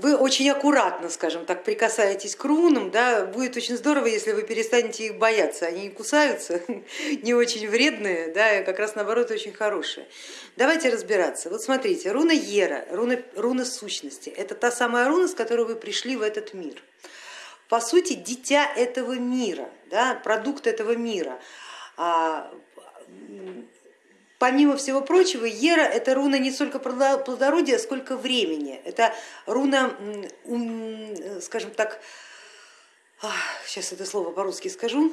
Вы очень аккуратно, скажем так, прикасаетесь к рунам, да, будет очень здорово, если вы перестанете их бояться, они не кусаются, не очень вредные, да, как раз наоборот очень хорошие. Давайте разбираться. Вот смотрите, руна Ера, руна, руна сущности, это та самая руна, с которой вы пришли в этот мир. По сути, дитя этого мира, да, продукт этого мира. Помимо всего прочего, Ера это руна не столько плодородия, сколько времени. Это руна, скажем так, сейчас это слово по-русски скажу,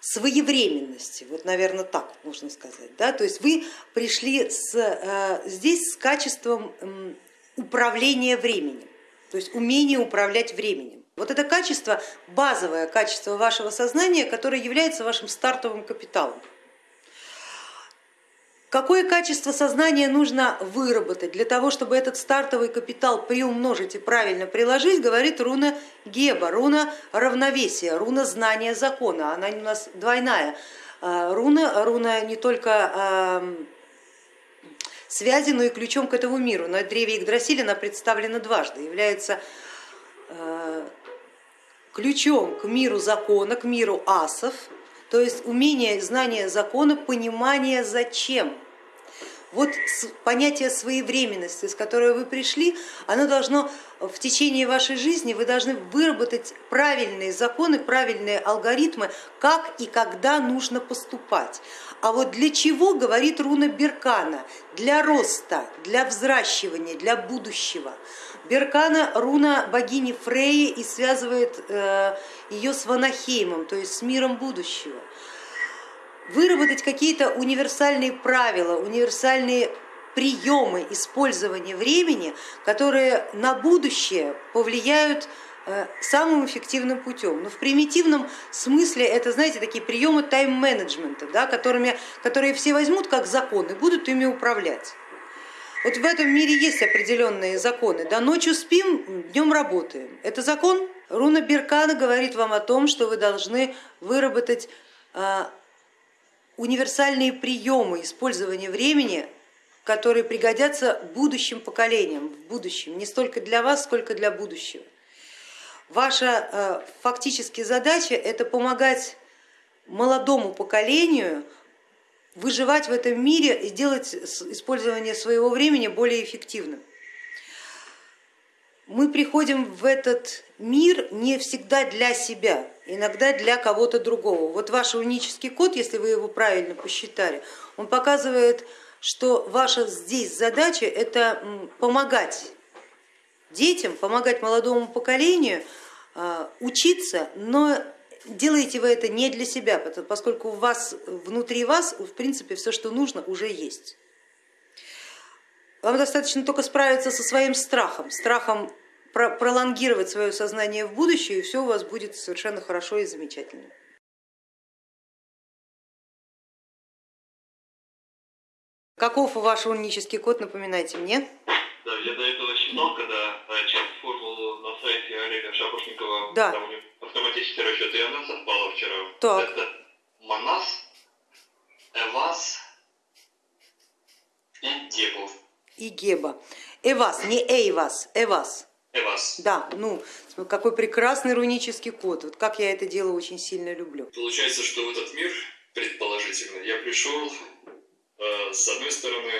своевременности, вот, наверное, так можно сказать. Да? То есть вы пришли с, э, здесь с качеством управления временем, то есть умение управлять временем. Вот это качество, базовое качество вашего сознания, которое является вашим стартовым капиталом. Какое качество сознания нужно выработать для того, чтобы этот стартовый капитал приумножить и правильно приложить, говорит руна Геба, руна равновесия, руна знания закона. Она у нас двойная а, руна, руна не только связи, но и ключом к этому миру. На древе Игдрасиль она представлена дважды, является а, ключом к миру закона, к миру асов, то есть умение, знание закона, понимание зачем. Вот понятие своевременности, с которой вы пришли, оно должно в течение вашей жизни, вы должны выработать правильные законы, правильные алгоритмы, как и когда нужно поступать. А вот для чего, говорит руна Беркана, для роста, для взращивания, для будущего. Беркана руна богини Фреи и связывает э, ее с Ванахеймом, то есть с миром будущего. Выработать какие-то универсальные правила, универсальные приемы использования времени, которые на будущее повлияют э, самым эффективным путем. Но в примитивном смысле это, знаете, такие приемы тайм-менеджмента, да, которыми, которые все возьмут как закон и будут ими управлять. Вот в этом мире есть определенные законы. Да, ночью спим, днем работаем. Это закон? Руна Беркана говорит вам о том, что вы должны выработать а, универсальные приемы использования времени, которые пригодятся будущим поколениям, в будущем, не столько для вас, сколько для будущего. Ваша э, фактически задача это помогать молодому поколению выживать в этом мире и сделать использование своего времени более эффективным. Мы приходим в этот мир не всегда для себя, иногда для кого-то другого. Вот ваш унический код, если вы его правильно посчитали, он показывает, что ваша здесь задача это помогать детям, помогать молодому поколению а, учиться, но делаете вы это не для себя, поскольку у вас, внутри вас в принципе все, что нужно, уже есть. Вам достаточно только справиться со своим страхом, страхом пролонгировать свое сознание в будущее, и все у вас будет совершенно хорошо и замечательно. Каков ваш унический код, напоминайте мне? Да, я до этого считал, когда э, читал формулу на сайте Олега Шапошникова, да. там у него автоматический расчет, и она совпала вчера. Так. Это Манас, Эвас и Гебов. И Геба. Эвас, не Эйвас, Эвас. Эвас. Да, ну какой прекрасный рунический код. Вот как я это дело очень сильно люблю. Получается, что в этот мир, предположительно, я пришел э, с одной стороны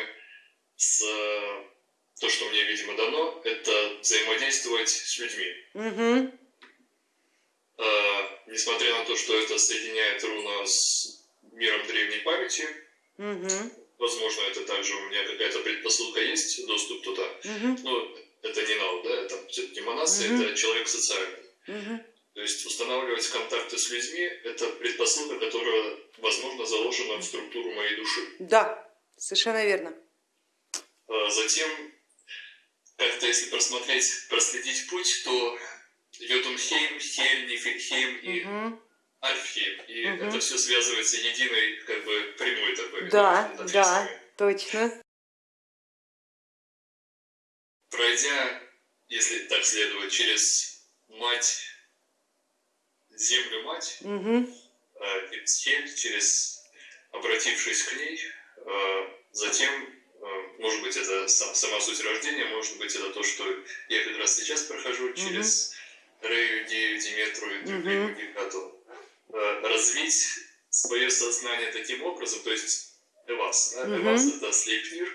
с э, то, что мне, видимо, дано, это взаимодействовать с людьми. Угу. Э, несмотря на то, что это соединяет руна с миром древней памяти, угу. возможно, это также у меня какая-то предпосылка есть, доступ туда. Угу. Но это не нау, да, это все-таки монасы, угу. это человек социальный. Угу. То есть устанавливать контакты с людьми это предпосылка, которая, возможно, заложена в структуру моей души. Да, совершенно верно. А затем, как-то если просмотреть, проследить путь, то Йотунхейм, Хель, Нифельхейм и угу. Альфхейм. И угу. это все связывается единой, как бы, прямой такой. Да, да, точно. Пройдя, если так следовать, через мать, землю мать, угу. через обратившись к ней, затем, может быть, это это сам, сама суть рождения, может быть, это то, что я как раз сейчас прохожу через Рею, Дею, Диметру и другие Мгм. Гекату. Э, Развить свое сознание таким образом, то есть Эвас. Да? Мгм. Эвас это Слейпнир,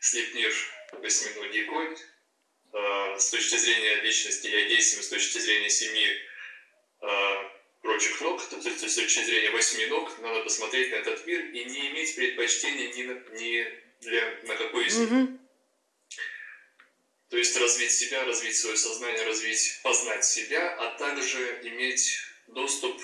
Слейпнир восьминогий конь. Э, С точки зрения личности я действую, с точки зрения семи э, прочих ног, то есть с точки зрения восьми ног, надо посмотреть на этот мир и не иметь предпочтения ни, на, ни для, на какой из них. То есть развить себя, развить свое сознание, развить, познать себя, а также иметь доступ,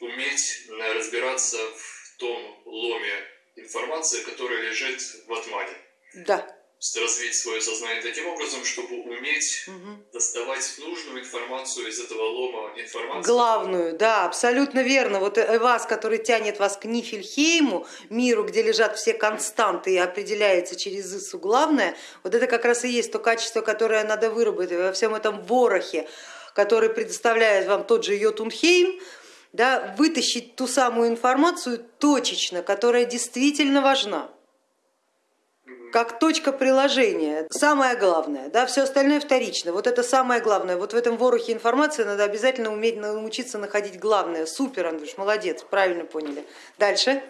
уметь э, разбираться в том ломе информации, которая лежит в атмане. Да. Развить свое сознание таким образом, чтобы уметь Мгм. доставать нужную информацию из этого лома информации. Главную, да, абсолютно верно. Вот э, вас, который тянет вас к Нифельхейму, миру, где лежат все константы и определяется через Ису главное, вот это как раз и есть то качество, которое надо выработать во всем этом ворохе, который предоставляет вам тот же Йотунхейм, да, вытащить ту самую информацию точечно, которая действительно важна как точка приложения, самое главное, да, все остальное вторично, вот это самое главное, вот в этом ворохе информации надо обязательно уметь научиться находить главное, супер, Андрюш, молодец, правильно поняли. Дальше.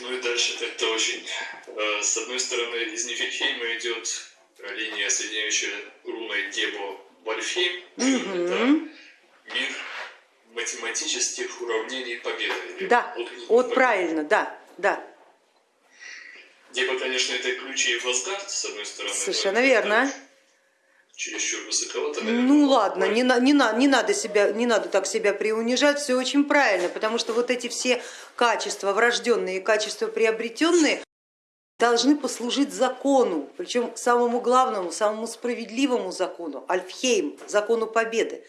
Ну и дальше это очень... э, С одной стороны, из Нифельхейма идет линия, соединяющая руной Гебо Вальфхейм. Мгм. Это мир математических уравнений победы. Да, от- вот правильно, да, да, Геба, конечно, это ключи в Асгард, с одной стороны. но совершенно верно. Чересчур высоковато, наверное. Ну ладно, не, на- не, на- не, надо себя, не надо так себя приунижать, все очень правильно, потому что вот эти все качества врожденные и качества приобретенные должны послужить закону, причем самому главному, самому справедливому закону, Альфхейм, закону победы.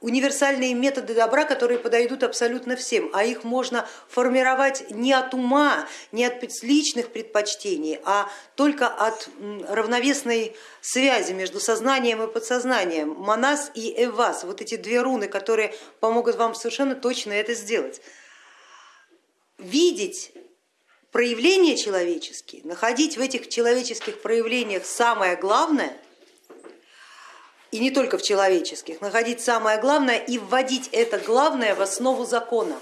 Универсальные методы добра, которые подойдут абсолютно всем, а их можно формировать не от ума, не от личных предпочтений, а только от равновесной связи между сознанием и подсознанием. Манас и Эвас, вот эти две руны, которые помогут вам совершенно точно это сделать. Видеть проявления человеческие, находить в этих человеческих проявлениях самое главное, и не только в человеческих, находить самое главное и вводить это главное в основу закона.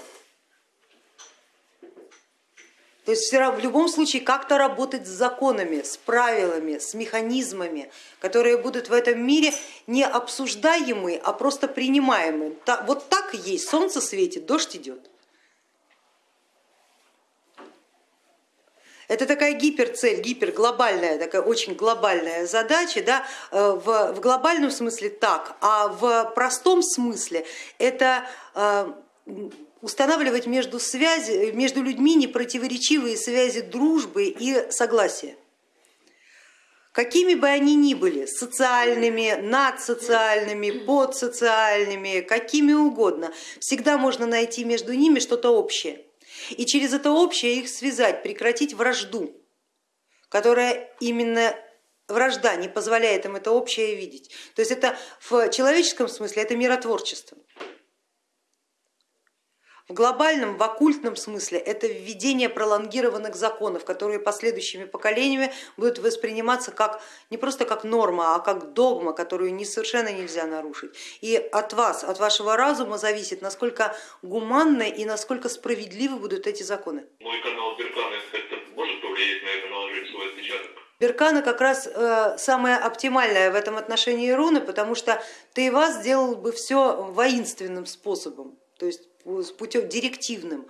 То есть в любом случае как-то работать с законами, с правилами, с механизмами, которые будут в этом мире не обсуждаемы, а просто принимаемы. Вот так и есть, солнце светит, дождь идет. Это такая гиперцель, гиперглобальная, такая очень глобальная задача. Да? Э, В, в глобальном смысле так, а в простом смысле это э, устанавливать между, связи, между людьми непротиворечивые связи дружбы и согласия. Какими бы они ни были, социальными, надсоциальными, подсоциальными, какими угодно, всегда можно найти между ними что-то общее. И через это общее их связать, прекратить вражду, которая именно вражда не позволяет им это общее видеть. То есть это в человеческом смысле это миротворчество. В глобальном, в оккультном смысле это введение пролонгированных законов, которые последующими поколениями будут восприниматься как не просто как норма, а как догма, которую не, совершенно нельзя нарушить. И от вас, от вашего разума зависит, насколько гуманны и насколько справедливы будут эти законы. Мой канал Беркана может повлиять на это, наложить свой отпечаток? Беркана как раз э, самая оптимальная в этом отношении руны, потому что Тейва сделал бы все воинственным способом, то есть путем директивным,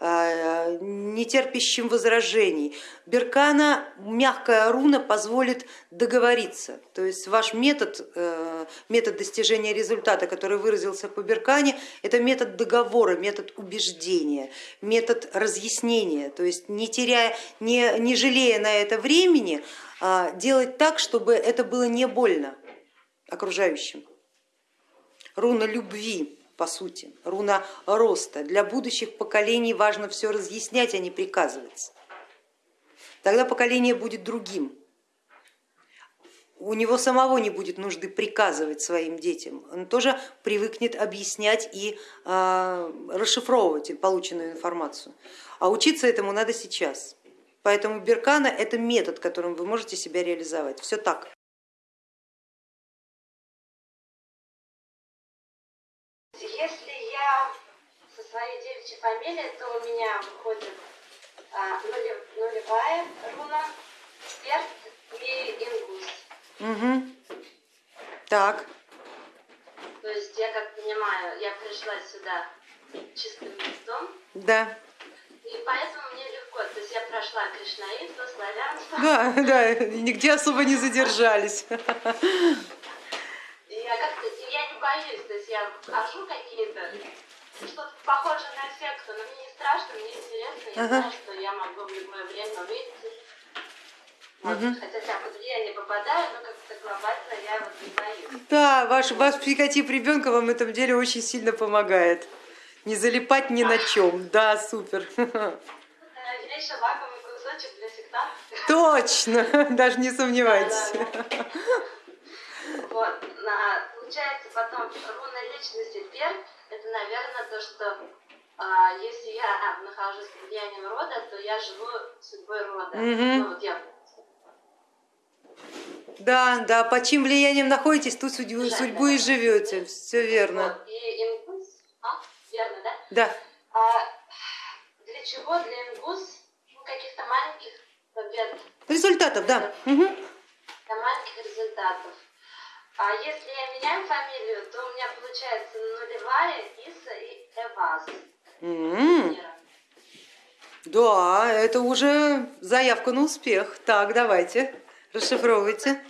э, не терпящим возражений. Беркана, мягкая руна, позволит договориться. То есть ваш метод, э, метод достижения результата, который выразился по Беркане, это метод договора, метод убеждения, метод разъяснения. То есть не теряя, не, не жалея на это времени, а делать так, чтобы это было не больно окружающим. Руна любви по сути, руна роста. Для будущих поколений важно все разъяснять, а не приказывать. Тогда поколение будет другим. У него самого не будет нужды приказывать своим детям. Он тоже привыкнет объяснять и э, расшифровывать полученную информацию. А учиться этому надо сейчас. Поэтому Беркана это метод, которым вы можете себя реализовать. Все так. Я со своей девичьей фамилией, то у меня выходит а, нулевая руна, перт и ингус. Угу. Так. То есть я как понимаю, я пришла сюда чистым листом. Да. И поэтому мне легко, то есть я прошла кришнаитство, славянство. Да, да, нигде особо не задержались. Я как-то, боюсь, то есть я вхожу какие-то, что-то похожее на секту, но мне не страшно, мне интересно, я ага. знаю, что я могу в любое время выйти. Вот. Угу. Хотя я под влияние попадаю, но как-то глобально я вот не боюсь. Да, ваш, ваш психотип ребенка вам в этом деле очень сильно помогает. Не залипать ни на чем. Да, супер. Я еще лакомый кусочек для сектантов. Точно, даже не сомневайтесь. Да, да, да. Вот, на, получается потом руна личности пер, это, наверное, то, что а, если я нахожусь под влиянием рода, то я живу судьбой рода. Угу. Ну, вот я да, да, под чьим влиянием находитесь, ту судьбу, судьбу и живете. Все верно. Вот. И импульс, а, верно, да? Да. А для чего для ингус ну, каких-то маленьких побед? Результатов, да. Угу. Для маленьких результатов. А если я меняю фамилию, то у меня получается нулевая, Иса и Эваз. Mm. Да, это уже заявка на успех. Так, давайте, расшифровывайте.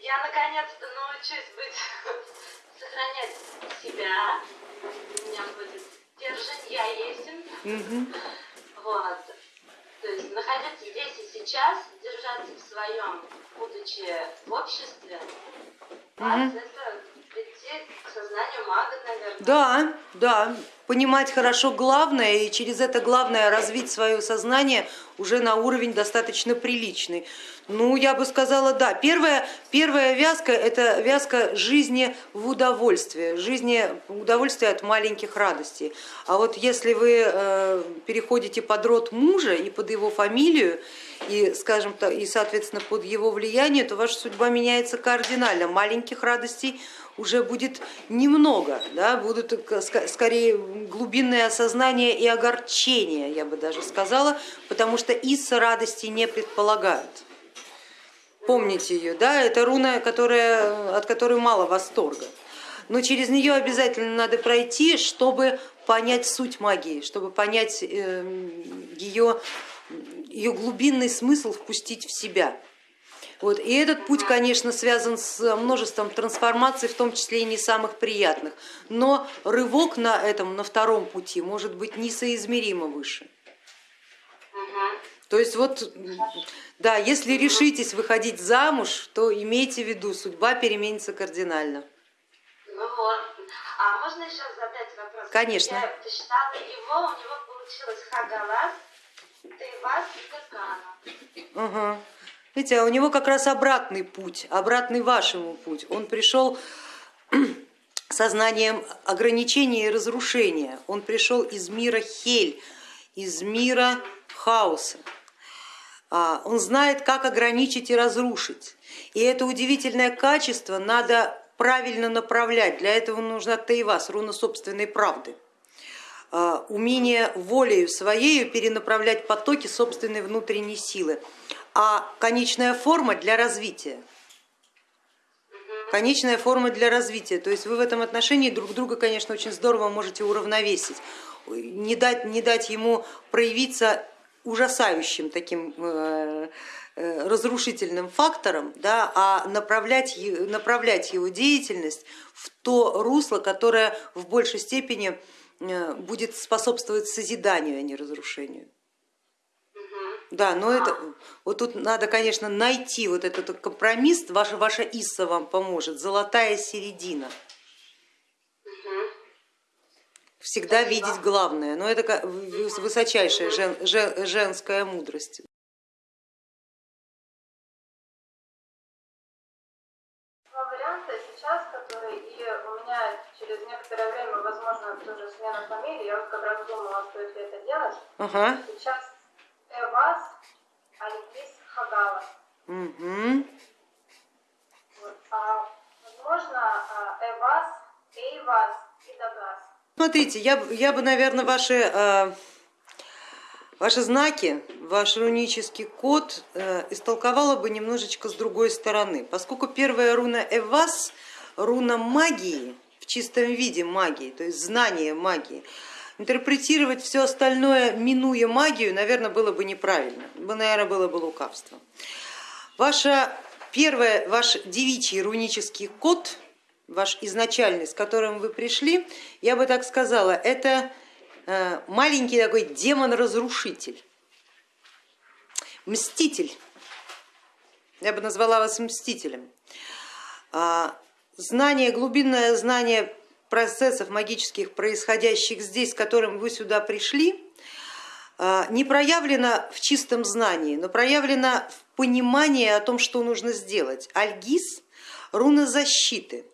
Я наконец-то научусь быть, сохранять себя. У меня будет держать я есен. Угу. Вот. То есть находиться здесь и сейчас, держаться в своем, будучи в обществе, угу. мага. Да, да, понимать хорошо главное и через это главное развить свое сознание уже на уровень достаточно приличный. Ну, я бы сказала, да. Первая, первая вязка это вязка жизни в удовольствие, жизни удовольствия от маленьких радостей. А вот если вы э, переходите под род мужа и под его фамилию, и, скажем так, и, соответственно, под его влияние, то ваша судьба меняется кардинально. Маленьких радостей уже будет немного, да, будут скорее глубинное осознание и огорчение, я бы даже сказала, потому что Исса радости не предполагают. Помните ее, да, это руна, которая, от которой мало восторга. Но через нее обязательно надо пройти, чтобы понять суть магии, чтобы понять эм, ее, ее глубинный смысл впустить в себя. Вот. И этот путь, конечно, связан с множеством трансформаций, в том числе и не самых приятных. Но рывок на этом, на втором пути может быть несоизмеримо выше. То есть вот, да, если решитесь выходить замуж, то имейте в виду, судьба переменится кардинально. Ну вот. А можно еще задать вопрос? Конечно. Я посчитала его, у него получилось Хагалас, Тейвас и Гакана. Угу. Видите, а у него как раз обратный путь, обратный вашему путь. Он пришел сознанием ограничения и разрушения. Он пришел из мира Хель, из мира хаоса. А, он знает, как ограничить и разрушить. И это удивительное качество надо правильно направлять. Для этого нужна Таивас, руна собственной правды. А, умение волею своею перенаправлять потоки собственной внутренней силы а конечная форма для развития. Конечная форма для развития. То есть вы в этом отношении друг друга, конечно, очень здорово можете уравновесить, не дать, не дать ему проявиться ужасающим таким э, э, разрушительным фактором, да, а направлять, направлять его деятельность в то русло, которое в большей степени э, будет способствовать созиданию, а не разрушению. Да, но это вот тут надо, конечно, найти вот этот компромисс, ваша, ваша Исса вам поможет, золотая середина всегда видеть главное, но это высочайшая жен, жен, женская мудрость. Два варианта сейчас, которые и у меня через некоторое время, возможно, тоже смена фамилии, я вот как раз думала, стоит ли это делать. Ага. Сейчас Эвас Альгиз Хагала. Угу. Вот. А, возможно, а, Эвас, Эйвас и Дагас. Смотрите, я, я бы, наверное, ваши, э, ваши знаки, ваш рунический код э, истолковала бы немножечко с другой стороны, поскольку первая руна Эвас, руна магии, в чистом виде магии, то есть знание магии, интерпретировать все остальное, минуя магию, наверное, было бы неправильно, наверное, было бы лукавство. Ваша первая, ваш девичий рунический код ваш изначальный, с которым вы пришли, я бы так сказала, это э, маленький такой демон-разрушитель, мститель. Я бы назвала вас мстителем. А, знание, глубинное знание процессов магических, происходящих здесь, с которым вы сюда пришли, а, не проявлено в чистом знании, но проявлено в понимании о том, что нужно сделать. Альгиз, руна защиты,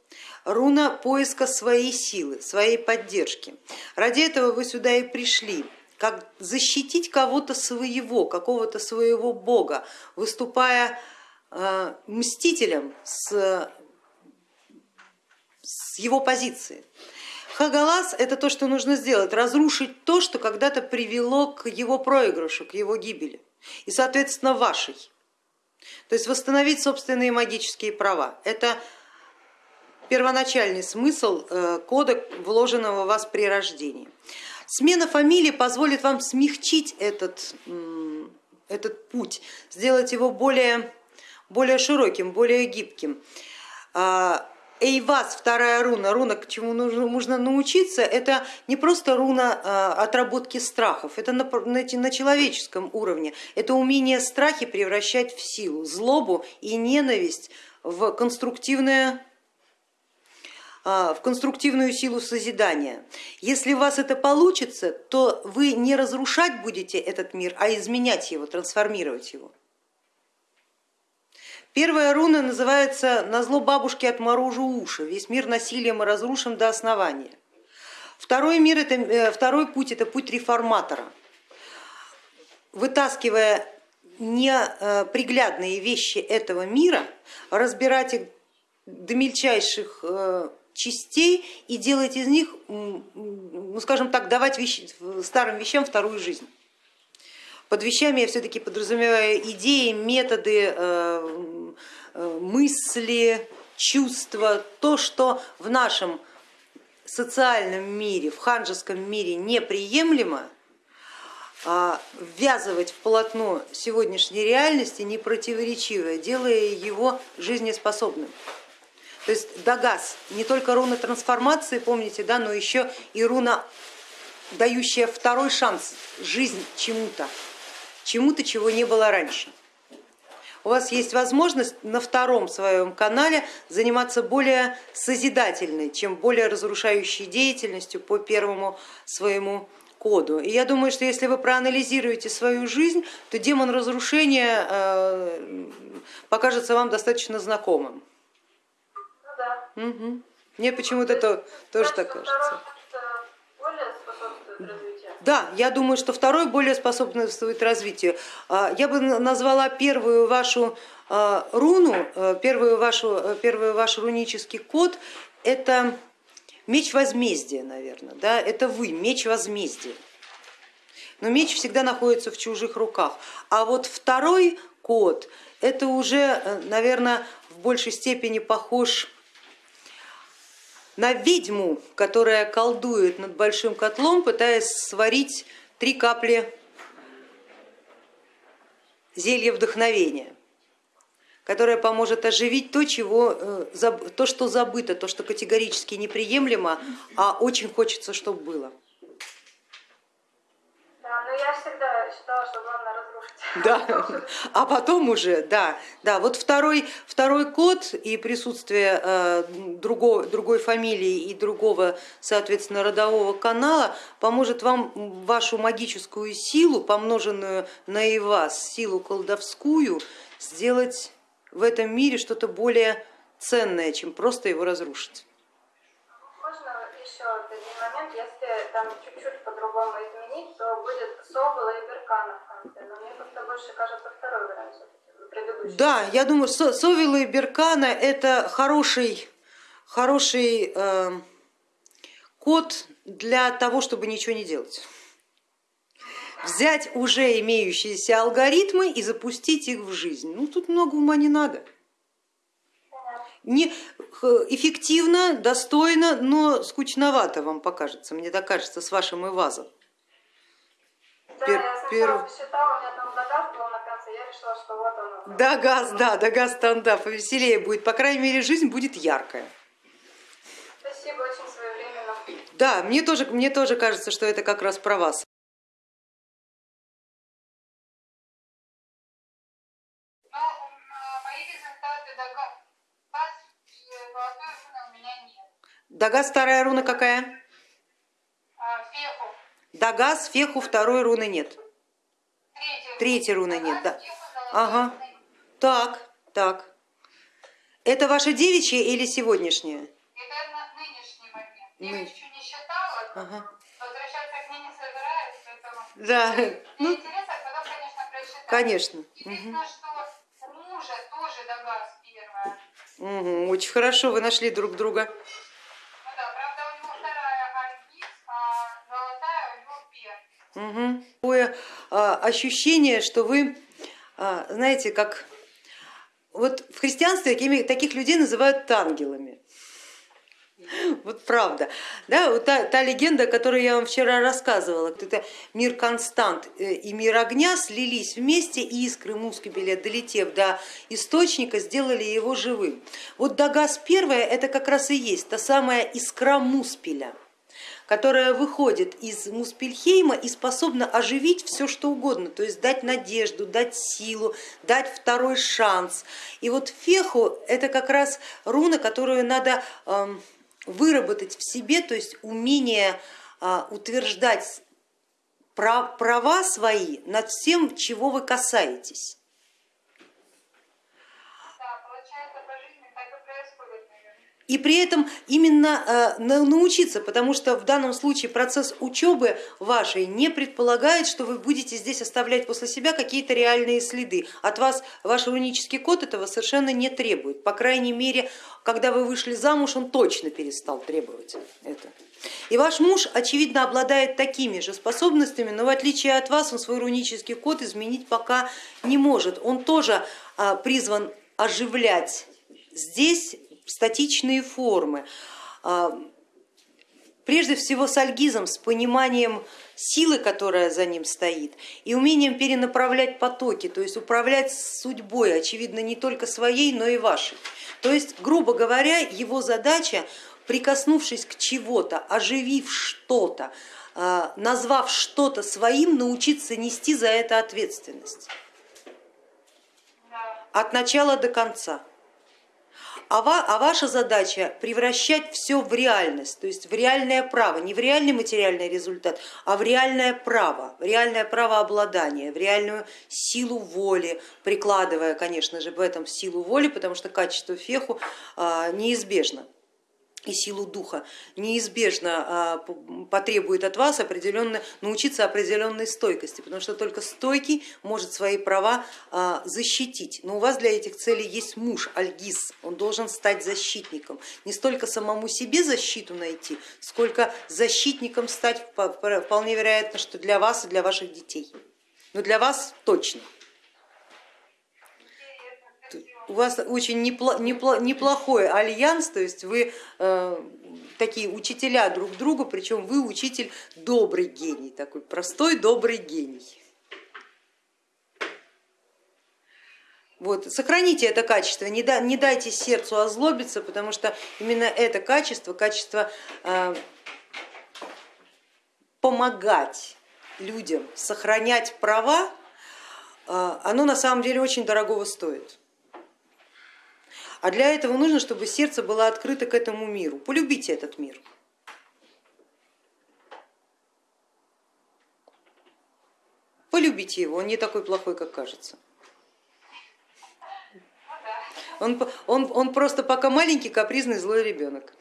руна поиска своей силы, своей поддержки. Ради этого вы сюда и пришли, как защитить кого-то своего, какого-то своего бога, выступая э, мстителем с, с его позиции. Хагалас это то, что нужно сделать, разрушить то, что когда-то привело к его проигрышу, к его гибели и, соответственно, вашей. То есть восстановить собственные магические права. Это первоначальный смысл э, кода, вложенного в вас при рождении. Смена фамилии позволит вам смягчить этот, этот путь, сделать его более, более широким, более гибким. А, Эйвас, вторая руна, руна, к чему нужно, нужно научиться, это не просто руна а, отработки страхов, это на, на, человеческом уровне, это умение страхи превращать в силу, злобу и ненависть в конструктивное в конструктивную силу созидания. Если у вас это получится, то вы не разрушать будете этот мир, а изменять его, трансформировать его. Первая руна называется «На зло бабушки отморожу уши», весь мир насилием и разрушен до основания. Второй, мир это, э, второй путь это путь реформатора. Вытаскивая неприглядные вещи этого мира, разбирать их до мельчайших э, частей и делать из них, ну скажем так, давать вещи, старым вещам вторую жизнь. Под вещами я все-таки подразумеваю идеи, методы, э, э, мысли, чувства, то, что в нашем социальном мире, в ханжеском мире неприемлемо, а ввязывать в полотно сегодняшней реальности непротиворечивое, делая его жизнеспособным. То есть Дагас не только руна трансформации, помните, да, но еще и руна, дающая второй шанс, жизнь чему-то, чему-то, чего не было раньше. У вас есть возможность на втором своем канале заниматься более созидательной, чем более разрушающей деятельностью по первому своему коду. И я думаю, что если вы проанализируете свою жизнь, то демон разрушения э, покажется вам достаточно знакомым. Угу. Мне почему-то то, тоже так кажется. Да, я думаю, что второй более способствует развитию. А, я бы назвала первую вашу а, руну, э, первую вашу, э, первый ваш рунический код, это меч возмездия, наверное, да? это вы, меч возмездия. Но меч всегда находится в чужих руках. А вот второй код, это уже, э, наверное, в большей степени похож на ведьму, которая колдует над большим котлом, пытаясь сварить три капли зелья вдохновения, которое поможет оживить то, чего, э, то, что забыто, то, что категорически неприемлемо, а очень хочется, чтобы было. Да, но я всегда считала, что главное да, а потом уже, да, да, вот второй, второй код и присутствие э, другого, другой фамилии и другого, соответственно, родового канала поможет вам вашу магическую силу, помноженную на и вас, силу колдовскую, сделать в этом мире что-то более ценное, чем просто его разрушить. Можно еще один момент, если там чуть-чуть по-другому изменить, то будет Собола и Берканов но мне как-то больше кажется второй вариант. Да, я думаю, Совила и Беркана это хороший, хороший э, код для того, чтобы ничего не делать. Взять уже имеющиеся алгоритмы и запустить их в жизнь. Ну тут много ума не надо. Не, эффективно, достойно, но скучновато вам покажется, мне так кажется, с вашим ивазом. Да, Пер, я пер... посчитала, у меня там Дагаз был на конце, я решила, что вот он. Дагаз, да, Дагаз стандап, повеселее будет, по крайней мере жизнь будет яркая. Спасибо, очень своевременно. Да, мне тоже, мне тоже кажется, что это как раз про вас. Дагас вторая руна какая? Феху. Дагас, феху второй руны нет. Третьей руны нет, да. Ага. Так, так. Это ваша девичья или сегодняшняя? Это нынешний момент. Я Ны... еще не считала, ага. возвращаться к ней не собираюсь, поэтому... Да. Ну, интересно, потом, конечно, прочитаю. Конечно. Интересно, угу. что мужа тоже Дагас первая. Угу, очень хорошо, вы нашли друг друга. Угу. Такое а, ощущение, что вы, а, знаете, как вот в христианстве такими, таких людей называют ангелами. Вот правда. Да, вот та, та легенда, которую я вам вчера рассказывала, это мир констант э, и мир огня слились вместе, и искры мускибеля, долетев до источника, сделали его живым. Вот Дагас первая это как раз и есть та самая искра муспеля которая выходит из Муспельхейма и способна оживить все что угодно, то есть дать надежду, дать силу, дать второй шанс. И вот феху это как раз руна, которую надо эм, выработать в себе, то есть умение а, утверждать права свои над всем, чего вы касаетесь. И при этом именно э, научиться, потому что в данном случае процесс учебы вашей не предполагает, что вы будете здесь оставлять после себя какие-то реальные следы. От вас ваш рунический код этого совершенно не требует. По крайней мере, когда вы вышли замуж, он точно перестал требовать это. И ваш муж, очевидно, обладает такими же способностями, но в отличие от вас он свой рунический код изменить пока не может. Он тоже а, призван оживлять здесь статичные формы. А, прежде всего с альгизом, с пониманием силы, которая за ним стоит, и умением перенаправлять потоки, то есть управлять судьбой, очевидно, не только своей, но и вашей. То есть, грубо говоря, его задача, прикоснувшись к чего-то, оживив что-то, а, назвав что-то своим, научиться нести за это ответственность от начала до конца а, а ваша задача превращать все в реальность, то есть в реальное право, не в реальный материальный результат, а в реальное право, в реальное право обладания, в реальную силу воли, прикладывая, конечно же, в этом силу воли, потому что качество феху а, неизбежно и силу духа неизбежно а, потребует от вас определенно, научиться определенной стойкости, потому что только стойкий может свои права а, защитить. Но у вас для этих целей есть муж, Альгиз, он должен стать защитником, не столько самому себе защиту найти, сколько защитником стать вполне вероятно, что для вас и для ваших детей. Но для вас точно у вас очень неплохой альянс, то есть вы э, такие учителя друг другу, причем вы учитель добрый гений, такой простой добрый гений. Вот, сохраните это качество, не, да, не дайте сердцу озлобиться, потому что именно это качество, качество э, помогать людям сохранять права, э, оно на самом деле очень дорогого стоит. А для этого нужно, чтобы сердце было открыто к этому миру. Полюбите этот мир. Полюбите его, он не такой плохой, как кажется. Он, он, он просто пока маленький, капризный, злой ребенок.